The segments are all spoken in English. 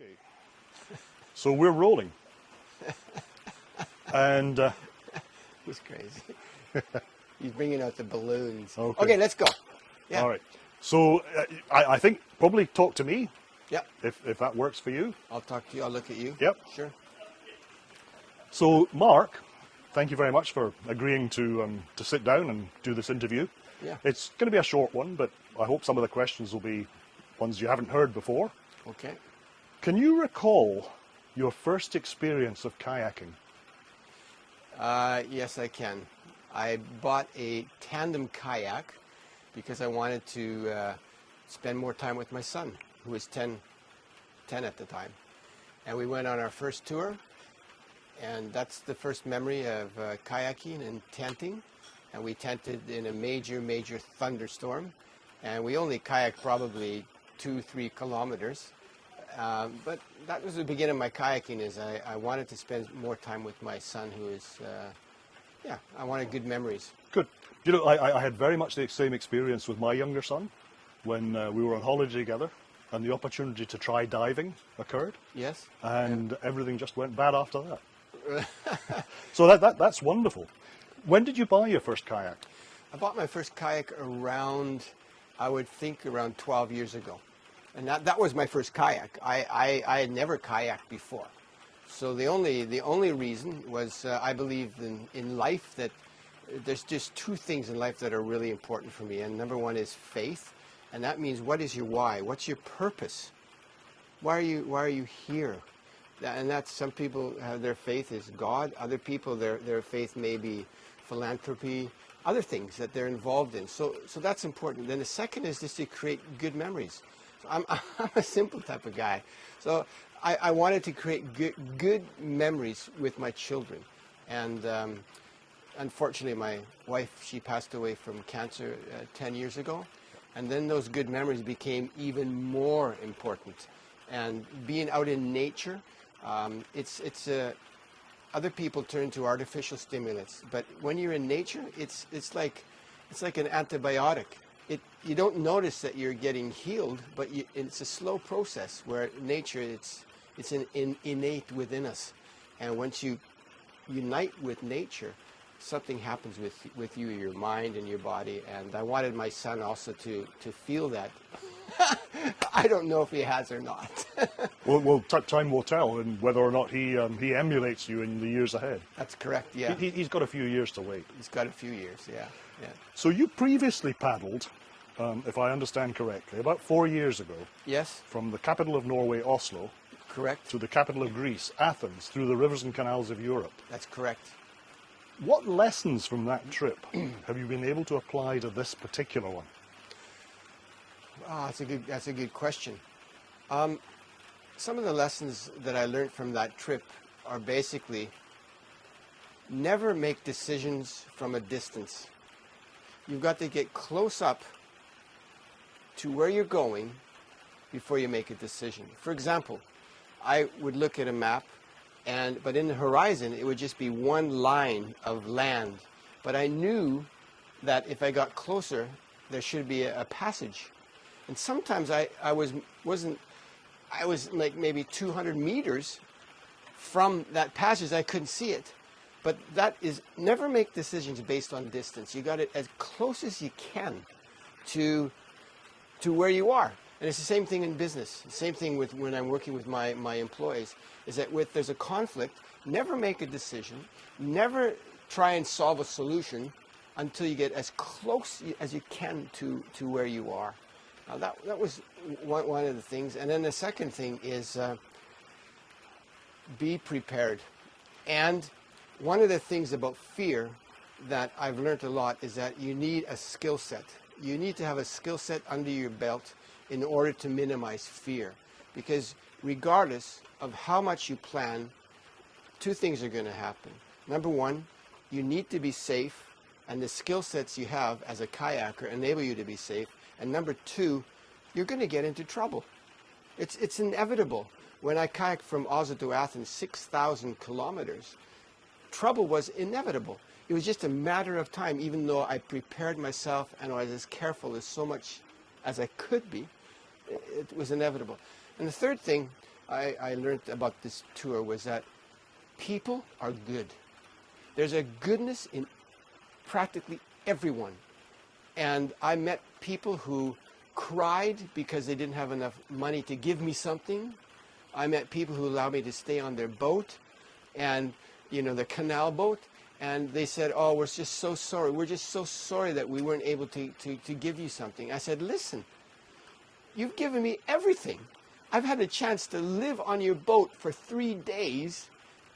Okay. So we're rolling. and uh, He's crazy. He's bringing out the balloons. Okay. Okay, let's go. Yeah. all right. So uh, I, I think probably talk to me Yep. if, if that works for you. I'll talk to you. I'll look at you. Yep. Sure. So Mark, thank you very much for agreeing to um, to sit down and do this interview. Yeah. It's going to be a short one, but I hope some of the questions will be ones you haven't heard before. Okay. Can you recall your first experience of kayaking? Uh, yes, I can. I bought a tandem kayak because I wanted to uh, spend more time with my son, who was 10, 10 at the time. And we went on our first tour, and that's the first memory of uh, kayaking and tenting. And we tented in a major, major thunderstorm, and we only kayaked probably two, three kilometers. Um, but that was the beginning of my kayaking. Is I, I wanted to spend more time with my son, who is, uh, yeah, I wanted good memories. Good. You know, I, I- I had very much the same experience with my younger son when uh, we were on holiday together and the opportunity to try diving occurred Yes. and everything just went bad after that. so that, that, that's wonderful. When did you buy your first kayak? I bought my first kayak around, I would think around 12 years ago. And that, that was my first kayak. I, I, I had never kayaked before. So the only, the only reason was uh, I believe in, in life that there's just two things in life that are really important for me. And number one is faith. And that means what is your why? What's your purpose? Why are you, why are you here? And that's some people have their faith is God. Other people their their faith may be philanthropy, other things that they're involved in. So so that's important. Then the second is just to create good memories. I'm I'm a simple type of guy. So I, I wanted to create good good memories with my children, and. Um, unfortunately, my wife she passed away from cancer uh, 10 years ago, and then those good memories became even more important. And being out in nature, um, it's it's uh, other people turn to artificial stimulants, but when you're in nature, it's it's like it's like an antibiotic. It you don't notice that you're getting healed, but you, it's a slow process where nature it's it's an in, innate within us, and once you unite with nature, something happens with with you, your mind and your body. And I wanted my son also to to feel that. I don't know if he has or not. Well, well t- time will tell and whether or not he, um, he emulates you in the years ahead. That's correct. Yeah, He, he's got a few years to wait. he's got a few years. Yeah, yeah. So you previously paddled, um, if I understand correctly, about four years ago Yes, from the capital of Norway, Oslo, correct. to the capital of Greece, Athens, through the rivers and canals of Europe. That's correct. What lessons from that trip have you been able to apply to this particular one? Ah, that's a good. That's a good question. Um, some of the lessons that I learned from that trip are basically never make decisions from a distance. You've got to get close up to where you're going before you make a decision. For example, I would look at a map and but in the horizon it would just be one line of land. But I knew that if I got closer there should be a, a passage. And sometimes I, I was wasn't I was like maybe 200 meters from that passage. I couldn't see it. But that is never make decisions based on distance. You got it as close as you can to to where you are. And it's the same thing in business. The same thing with when I'm working with my, my employees, is that with there's a conflict, never make a decision, never try and solve a solution until you get as close as you can to, to where you are. Now that, that was one, one of the things. And then the second thing is uh, be prepared. And one of the things about fear that I've learned a lot is that you need a skill set. You need to have a skill set under your belt in order to minimize fear. Because regardless of how much you plan, two things are going to happen. Number one, you need to be safe, and the skill sets you have as a kayaker enable you to be safe. And number two, you're going to get into trouble. It's, it's inevitable. When I kayaked from Oslo to Athens, 6,000 kilometers, trouble was inevitable. It was just a matter of time, even though I prepared myself and was as careful as so much as I could be, it, it was inevitable. And the third thing I, I learned about this tour was that people are good. There's a goodness in practically everyone. And I met people who cried because they didn't have enough money to give me something. I met people who allowed me to stay on their boat and, you know, the canal boat. And they said, oh, we're just so sorry. We're just so sorry that we weren't able to, to, to give you something. I said, listen, you've given me everything. I've had a chance to live on your boat for three days,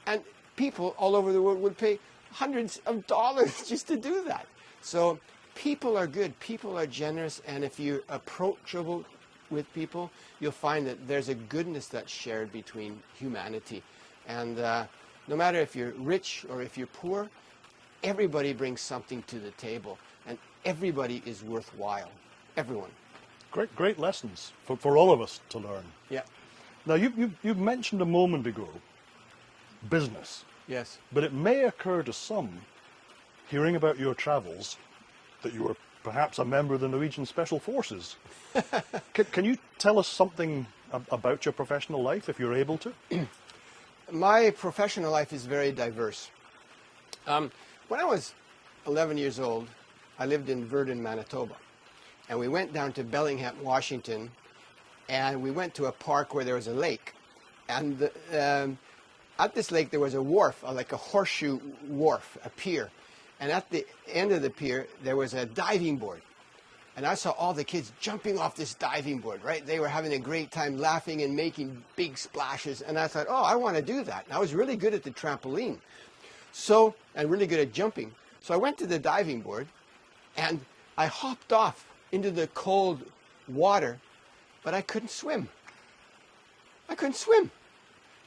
and people all over the world would pay hundreds of dollars just to do that. So people are good, people are generous, and if you're approachable with people, you'll find that there's a goodness that's shared between humanity. And uh, no matter if you're rich or if you're poor, everybody brings something to the table, and everybody is worthwhile. Everyone. Great, great lessons for, for all of us to learn. Yeah. Now, you, you, you mentioned a moment ago business, Yes. but it may occur to some, hearing about your travels, that you were perhaps a member of the Norwegian Special Forces. can, can you tell us something about your professional life, if you're able to? My professional life is very diverse. Um, when I was 11 years old, I lived in Virden, Manitoba. And we went down to Bellingham, Washington, and we went to a park where there was a lake. And the, um, at this lake, there was a wharf, uh, like a horseshoe wharf, a pier. And at the end of the pier, there was a diving board. And I saw all the kids jumping off this diving board, right? They were having a great time laughing and making big splashes. And I thought, oh, I want to do that. And I was really good at the trampoline. So, and really good at jumping. So I went to the diving board and I hopped off into the cold water, but I couldn't swim. I couldn't swim.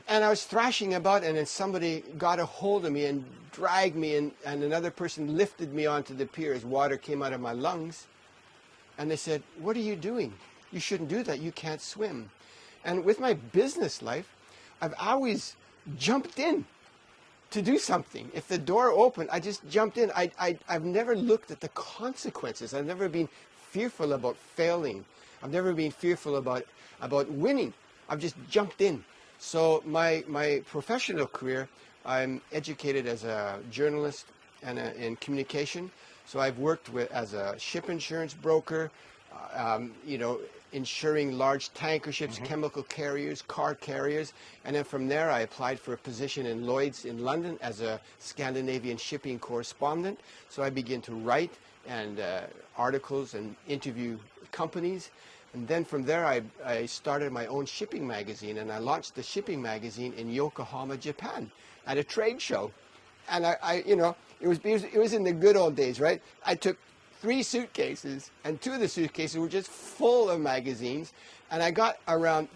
And I was thrashing about, and then somebody got a hold of me and dragged me, and, and another person lifted me onto the pier as water came out of my lungs. And they said, What are you doing? You shouldn't do that. You can't swim. And with my business life, I've always jumped in to do something. If the door opened, I just jumped in. I, I, I've never looked at the consequences. I've never been fearful about failing. I've never been fearful about, about winning. I've just jumped in. So my, my professional career, I'm educated as a journalist and a, in communication. So I've worked with as a ship insurance broker, uh, um, you know, insuring large tanker ships, chemical carriers, car carriers, and then from there I applied for a position in Lloyd's in London as a Scandinavian shipping correspondent. So I began to write and uh, articles and interview companies. And then from there, I, I started my own shipping magazine, and I launched the shipping magazine in Yokohama, Japan, at a trade show. And I, I you know, it was, it was in the good old days, right? I took three suitcases, and two of the suitcases were just full of magazines, and I got around.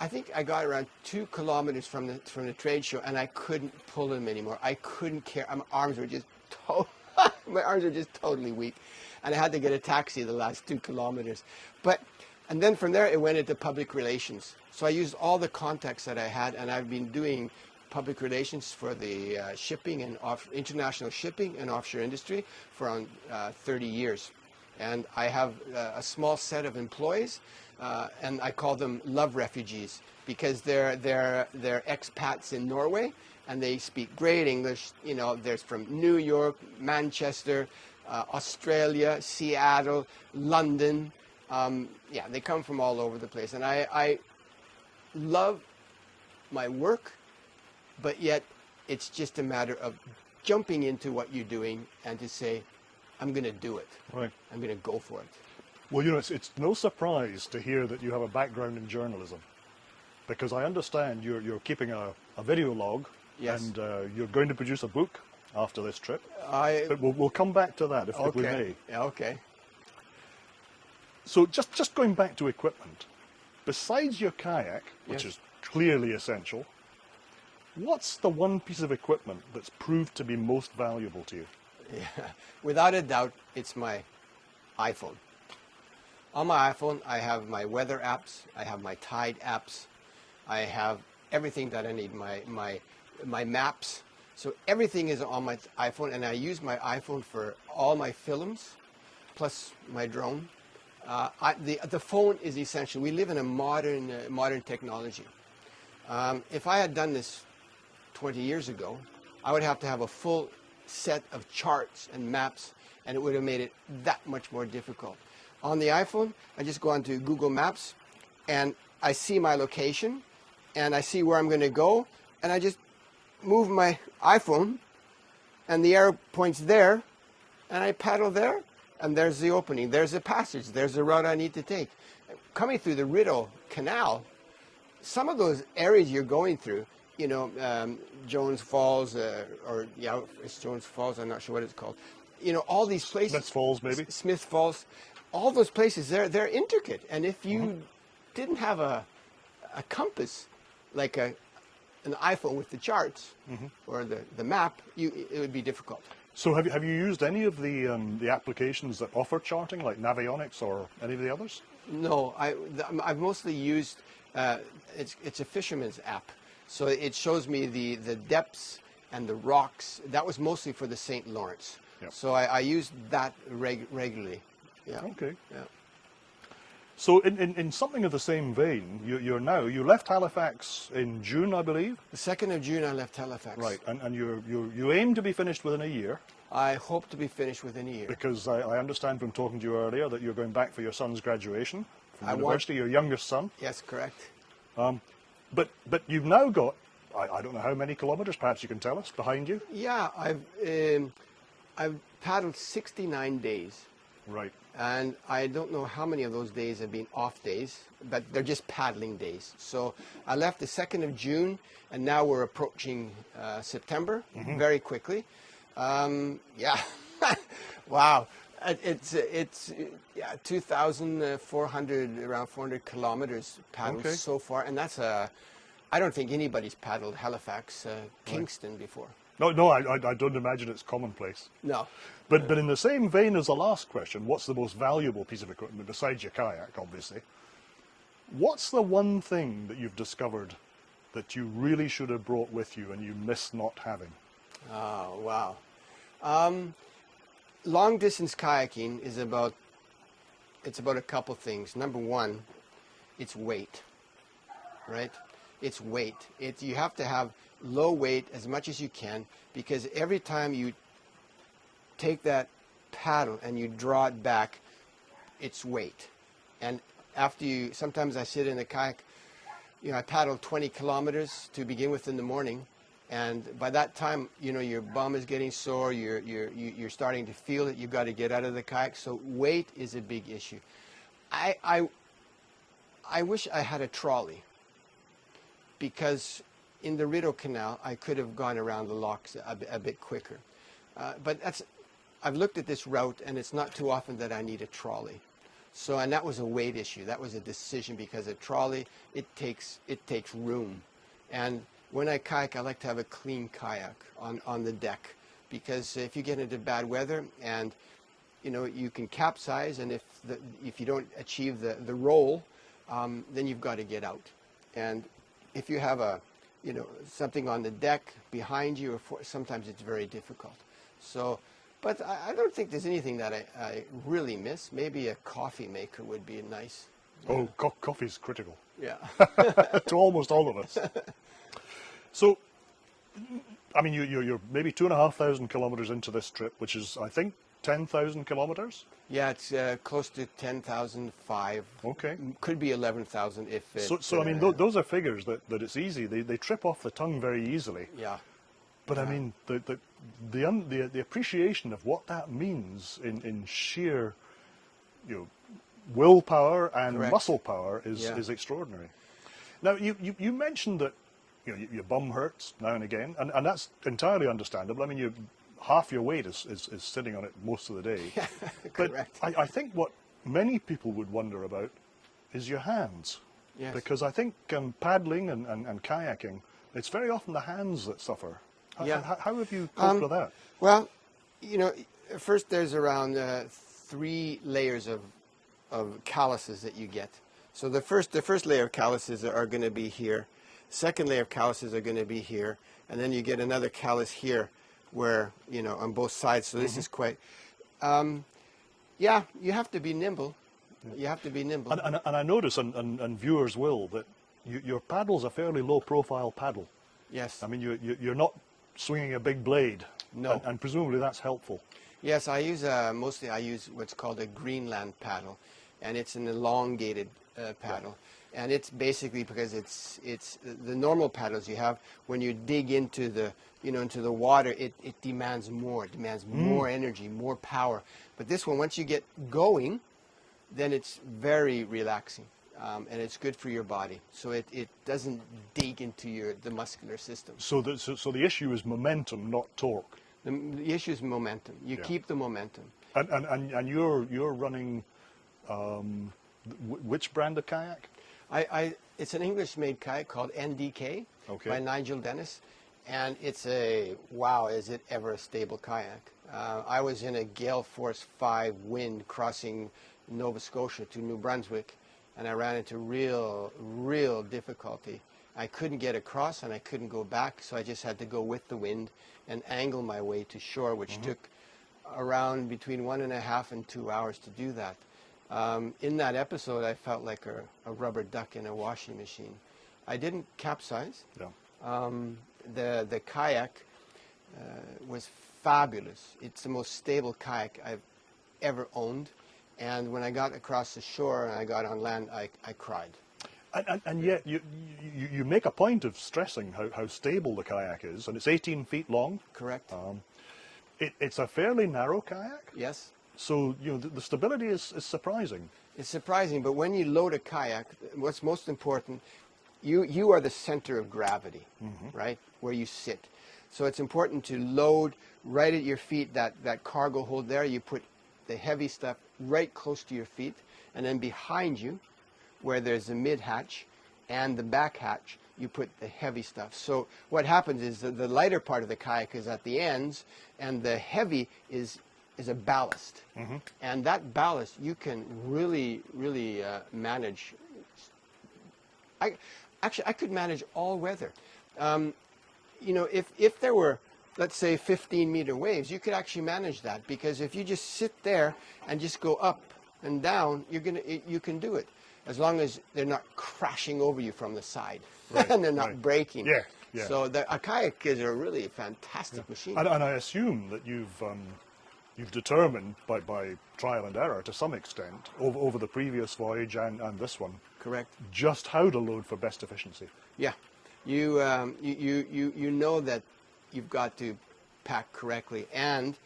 I think I got around two kilometers from the from the trade show, and I couldn't pull them anymore. I couldn't care. My arms were just my arms were just totally weak, and I had to get a taxi the last two kilometers. But and then from there, it went into public relations. So I used all the contacts that I had, and I've been doing public relations for the uh, shipping and international shipping and offshore industry for around uh, 30 years. And I have uh, a small set of employees, uh, and I call them love refugees because they're, they're, they're expats in Norway, and they speak great English. You know, there's from New York, Manchester, uh, Australia, Seattle, London, um, yeah, they come from all over the place. And I, I love my work, but yet it's just a matter of jumping into what you're doing and to say, I'm going to do it. Right. I'm going to go for it. Well, you know, it's, it's no surprise to hear that you have a background in journalism, because I understand you're, you're keeping a, a video log, Yes. and uh, you're going to produce a book after this trip. I, But we'll, we'll come back to that if, if we may. okay. Yeah, okay. So just, just going back to equipment, besides your kayak, which Yes. is clearly essential, what's the one piece of equipment that's proved to be most valuable to you? Yeah. Without a doubt, it's my iPhone. On my iPhone, I have my weather apps, I have my tide apps, I have everything that I need, my, my, my maps. So everything is on my iPhone, and I use my iPhone for all my films, plus my drone. Uh, I, the, the phone is essential. We live in a modern, uh, modern technology. Um, if I had done this 20 years ago, I would have to have a full set of charts and maps, and it would have made it that much more difficult. On the iPhone, I just go onto Google Maps, and I see my location, and I see where I'm going to go, and I just move my iPhone, and the arrow points there, and I paddle there, and there's the opening, there's the passage, there's the route I need to take. Coming through the Rideau Canal, some of those areas you're going through, you know, um, Jones Falls, uh, or yeah, it's Jones Falls. I'm not sure what it's called. You know, all these places. Smith Falls, maybe? S- Smith Falls. All those places, they're they're intricate, and if you didn't have a a compass, like a an iPhone with the charts or the the map, you it would be difficult. So have you, have you used any of the, um, the applications that offer charting, like Navionics or any of the others? No, I, th- I've mostly used, uh, it's, it's a fisherman's app. So it shows me the, the depths and the rocks. That was mostly for the St. Lawrence. Yep. So I, I used that reg- regularly. Yeah. Okay. Yeah. So in, in, in something of the same vein, you, you're now, you left Halifax in June, I believe? The 2nd of June, I left Halifax. Right, and, and you're, you're, you aim to be finished within a year, I hope to be finished within a year. because I, I understand from talking to you earlier that you're going back for your son's graduation from I want- university, your youngest son. Yes, correct. Um, But, but you've now got, I, I don't know how many kilometres, perhaps you can tell us, behind you? Yeah, I've, um, I've paddled 69 days. Right. and I don't know how many of those days have been off days, but they're just paddling days. So I left the 2nd of June, and now we're approaching uh, September very quickly. Um, yeah, wow. It- It's uh, it's uh, yeah 2,400 around 400 kilometers paddled Okay. so far, and that's a. I don't think anybody's paddled Halifax, uh, Kingston before. No, no, I, I, I don't imagine it's commonplace. No, But, but in the same vein as the last question, what's the most valuable piece of equipment besides your kayak, obviously? What's the one thing that you've discovered that you really should have brought with you and you miss not having? Oh, wow. Um, long distance kayaking is about it's about a couple things. Number one, it's weight, right? It's weight. It you have to have low weight as much as you can because every time you take that paddle and you draw it back, it's weight. And after you, sometimes I sit in the kayak, you know, I paddle 20 kilometers to begin with in the morning, and by that time, you know, your bum is getting sore, you're, you're, you- you're starting to feel it, you've got to get out of the kayak. So weight is a big issue. I, I, I wish I had a trolley because in the Rideau Canal, I could have gone around the locks a, a bit quicker. Uh, but that's, I've looked at this route, and it's not too often that I need a trolley. So, and that was a weight issue. That was a decision because a trolley, it takes, it takes room. And when I kayak, I like to have a clean kayak on, on the deck because if you get into bad weather and you know you can capsize, and if the, if you don't achieve the, the roll, um, then you've got to get out. And if you have a you know something on the deck behind you, or for, sometimes it's very difficult. So, but I, I don't think there's anything that I, I really miss. Maybe a coffee maker would be nice. Oh, co- coffee's critical Yeah. to almost all of us. so, I mean, you, you're, you're maybe two and a half thousand kilometres into this trip, which is, I think, 10,000 kilometres? yeah, it's uh, close to ten thousand five. Okay. Could be eleven thousand if. So, so I mean, uh, th- those are figures that, that it's easy. They, they trip off the tongue very easily. yeah. But I mean, the the the, un, the the appreciation of what that means in, in sheer, you know, willpower and Correct. muscle power is, Yeah. is extraordinary. Now, you, you, you mentioned that you know, your bum hurts now and again, and, and that's entirely understandable. I mean, you half your weight is, is, is sitting on it most of the day. but Correct. I, I think what many people would wonder about is your hands. Yes. Because I think um, paddling and, and, and kayaking, it's very often the hands that suffer. How, Yeah. how, how have you coped Um, with that? Well, you know, first there's around uh, three layers of of calluses that you get. So the first the first layer of calluses are going to be here. Second layer of calluses are going to be here, and then you get another callus here, where you know on both sides. So this is quite. Um, yeah, you have to be nimble. You have to be nimble. And, and, and I notice, and, and, and viewers will, that you, your paddle's a fairly low-profile paddle. Yes. I mean, you, you, you're not swinging a big blade. No. And, and presumably that's helpful. Yes, I use uh, mostly I use what's called a Greenland paddle, and it's an elongated uh, paddle, and it's basically because it's it's the normal paddles you have when you dig into the you know into the water it, it demands more it demands more energy more power but this one once you get going then it's very relaxing um, and it's good for your body so it, it doesn't dig into your the muscular system So the, so, so the issue is momentum, not torque. the, the issue is momentum you Yeah. keep the momentum And, and, and, and you're, you're running um, which brand of kayak? I, I, it's an English-made kayak called NDK Okay. by Nigel Dennis, and it's a wow! Is it ever a stable kayak? Uh, I was in a gale force five wind crossing Nova Scotia to New Brunswick, and I ran into real, real difficulty. I couldn't get across, and I couldn't go back, so I just had to go with the wind and angle my way to shore, which took around between one and a half and two hours to do that. Um, in that episode, I felt like a, a rubber duck in a washing machine. I didn't capsize. Yeah. Um, the the kayak uh, was fabulous. It's the most stable kayak I've ever owned. And when I got across the shore and I got on land, I, I cried. And, and, and yet you, you, you make a point of stressing how, how stable the kayak is, and it's 18 feet long. Correct? It, it's a fairly narrow kayak, yes. So you know the, the stability is, is surprising. It's surprising, but when you load a kayak, what's most important, you, you are the center of gravity, mm-hmm. right? Where you sit. So it's important to load right at your feet, that, that cargo hold there. You put the heavy stuff right close to your feet, and then behind you, where there's the mid hatch and the back hatch, you put the heavy stuff. So what happens is that the lighter part of the kayak is at the ends, and the heavy is is a ballast. And that ballast you can really, really uh, manage. I actually I could manage all weather. Um, you know, if if there were let's say 15 meter waves, you could actually manage that because if you just sit there and just go up and down, you're gonna it, you can do it as long as they're not crashing over you from the side and they're not right. breaking. Yeah, yeah. So the, a kayak is a really fantastic machine. And, and I assume that you've um, you've determined by, by trial and error to some extent over, over the previous voyage and, and this one Correct. just how to load for best efficiency. Yeah, you, um, you, you, you, know that you've got to pack correctly. And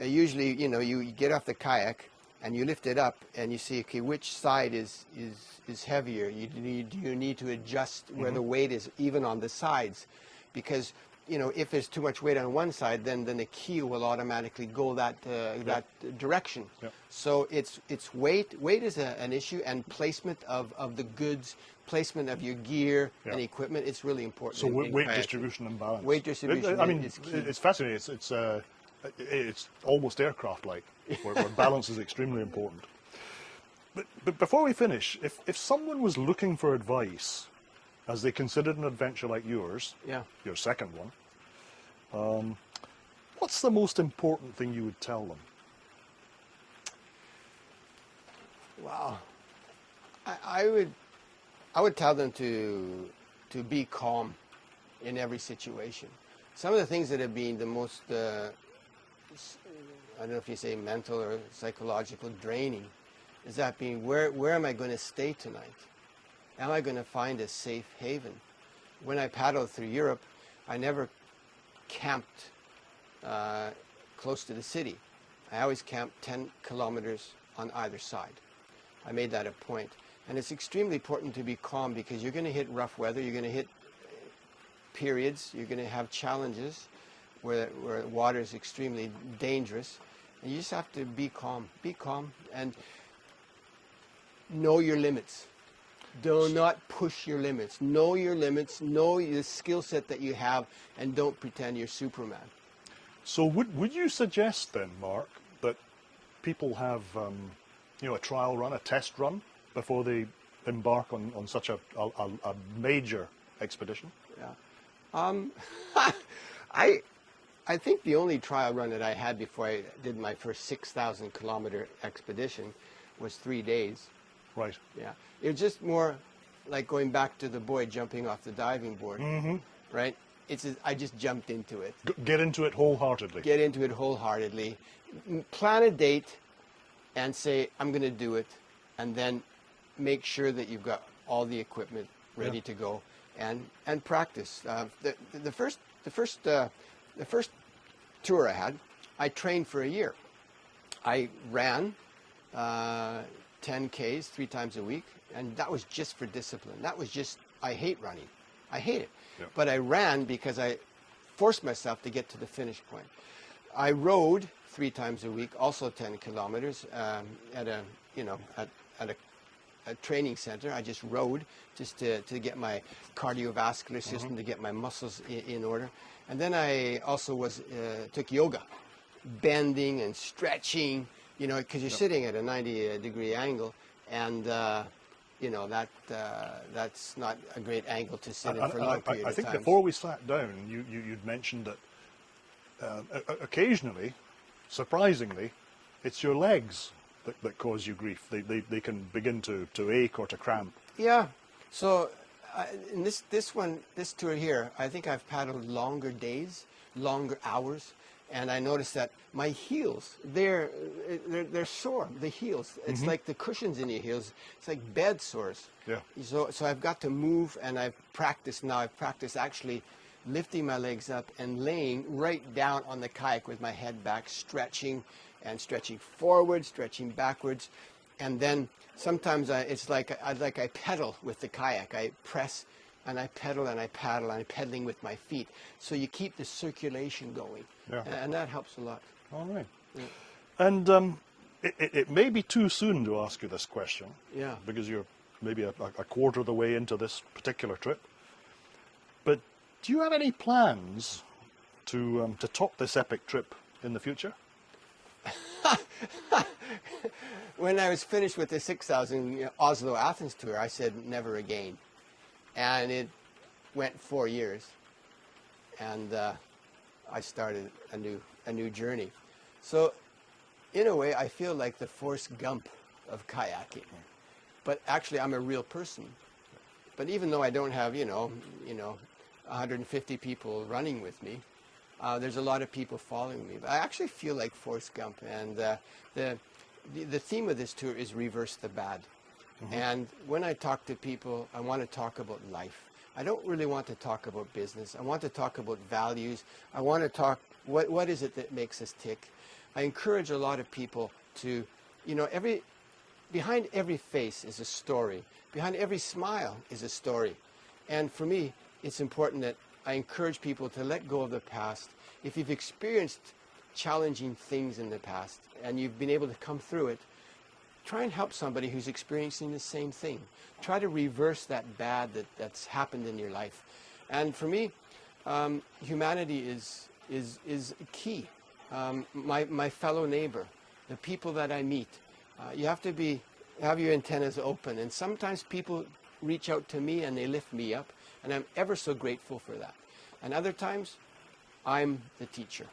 uh, usually, you know, you, you get off the kayak and you lift it up and you see, okay, which side is, is, is heavier? You need, you need to adjust where the weight is even on the sides. Because, you know, if there's too much weight on one side, then, then the keel will automatically go that, uh, that direction. Yeah. So it's it's weight. Weight is a, an issue, and placement of, of the goods, placement of your gear and equipment. It's really important. So in- weight, in weight distribution and balance. Weight distribution I mean, key. it's fascinating. It's it's uh, it's almost aircraft-like, where, where balance is extremely important. But, but before we finish, if if someone was looking for advice as they considered an adventure like yours, Yeah. your second one, um, what's the most important thing you would tell them? Wow. I, I would I would tell them to to be calm in every situation. Some of the things that have been the most uh, I don't know if you say mental or psychological draining is that being where where am I going to stay tonight? Am I going to find a safe haven? When I paddled through Europe, I never camped uh, close to the city. I always camped 10 kilometers on either side. I made that a point. And it's extremely important to be calm because you're going to hit rough weather, you're going to hit periods, you're going to have challenges where, where water is extremely dangerous. And you just have to be calm. Be calm and know your limits. Do not push your limits. Know your limits. Know the skill set that you have, and don't pretend you're Superman. So would would you suggest then, Mark, that people have um, you know a trial run, a test run before they embark on, on such a, a, a major expedition? Yeah. Um, I, I think the only trial run that I had before I did my first 6,000 kilometer expedition was three days. Right. Yeah. It was just more like going back to the boy jumping off the diving board, Mm-hmm. right? It's just, I just jumped into it. G- get into it wholeheartedly. Get into it wholeheartedly. Plan a date and say, I'm going to do it. And then make sure that you've got all the equipment ready Yeah. to go and, and practice. Uh, the, the first, the, first, uh, the first tour I had, I trained for a year. I ran uh, 10 Ks three times a week, and that was just for discipline. That was just, I hate running. I hate it. Yeah. But I ran because I forced myself to get to the finish point. I rode three times a week, also 10 kilometers um, at a, you know, at, at a, a training center. I just rode just to, to get my cardiovascular system, to get my muscles in, in order. And then I also was, uh, took yoga, bending and stretching, you know, because you're sitting at a 90 degree angle and, uh, you know, that, uh, that's not a great angle to sit in for a and long I, period I of think before we sat down, you, you, you'd mentioned that uh, occasionally, surprisingly, it's your legs that, that cause you grief. They, they, they can begin to, to ache or to cramp. Yeah. So uh, in this this one this tour here, I think I've paddled longer days, longer hours, and I noticed that my heels they're they're, they're sore. The heels. It's mm-hmm. like the cushions in your heels. It's like bed sores. Yeah. So so I've got to move, and I've practiced now. I've practiced actually lifting my legs up and laying right down on the kayak with my head back, stretching and stretching forward, stretching backwards, and then sometimes I, it's like I like I pedal with the kayak. I press and I pedal and I paddle and I'm pedaling with my feet. So you keep the circulation going, Yeah. and, that helps a lot. All right. And um, it, it, it may be too soon to ask you this question. Yeah. Because you're maybe a, a quarter of the way into this particular trip. But do you have any plans to um, to top this epic trip in the future? when I was finished with the 6,000 Oslo Athens tour, I said never again. And it went four years. And uh, I started a new, a new journey. So, in a way, I feel like the Forrest Gump of kayaking. But actually, I'm a real person. But even though I don't have, you know, you know, 150 people running with me, uh, there's a lot of people following me. But I actually feel like Forrest Gump, and uh, the, the the theme of this tour is reverse the bad. And when I talk to people, I want to talk about life. I don't really want to talk about business. I want to talk about values. I want to talk what what is it that makes us tick. I encourage a lot of people to, you know, every behind every face is a story. Behind every smile is a story. And for me, it's important that I encourage people to let go of the past. If you've experienced challenging things in the past and you've been able to come through it, try and help somebody who's experiencing the same thing. Try to reverse that bad that, that's happened in your life. And for me, um, humanity is, is, is key. Um, my, my fellow neighbor, the people that I meet, uh, you have to be, have your antennas open. And sometimes people reach out to me and they lift me up, and I'm ever so grateful for that. And other times, I'm the teacher.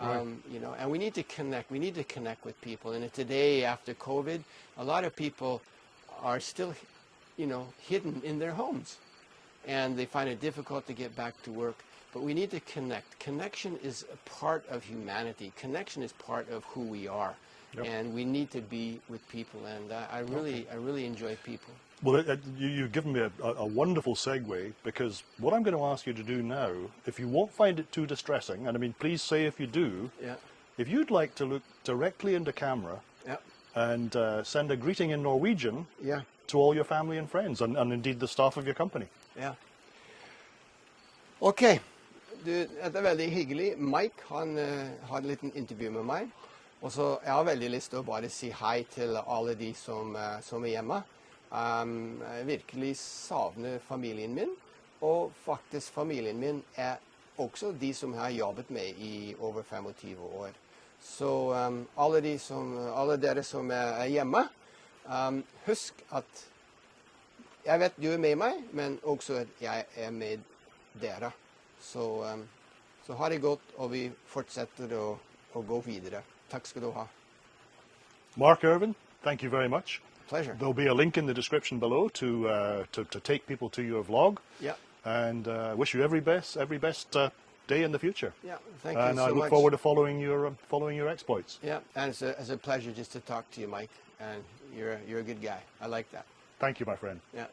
Um, you know, and we need to connect. We need to connect with people. And today, after COVID, a lot of people are still, you know, hidden in their homes, and they find it difficult to get back to work. But we need to connect. Connection is a part of humanity. Connection is part of who we are, Yep. and we need to be with people. And uh, I really, I really enjoy people. Well, it, it, you, you've given me a, a, wonderful segue because what I'm going to ask you to do now, if you won't find it too distressing, and I mean, please say if you do, Yeah, if you'd like to look directly into camera yeah, and uh, send a greeting in Norwegian yeah. to all your family and friends, and, and indeed the staff of your company. Ja. Ok, du, dette er veldig hyggelig. Mike han eh, har en liten intervju med meg. Og så Jeg har veldig lyst til å bare si hei til alle de som, eh, som er hjemme. Um, jeg virkelig savner familien min. Og faktisk familien min er også de som jeg har jobbet med i over 25 år. Så um, alle, de som, alle dere som er hjemme, um, husk at jeg vet du er med meg, men også at jeg er med dere. Så, så ha det godt, og vi fortsetter å, å gå videre. Takk skal du ha. Mark Irvin, thank you very much. Pleasure. There'll be a link in the description below to uh, to, to take people to your vlog. Yeah. And uh, wish you every best every best uh, day in the future. Yeah. Thank you and you I look much. forward to following your um, following your exploits. Yeah, and it's a, it's a pleasure just to talk to you, Mike. And you're a, you're a good guy. I like that. Thank you, my friend. Yeah.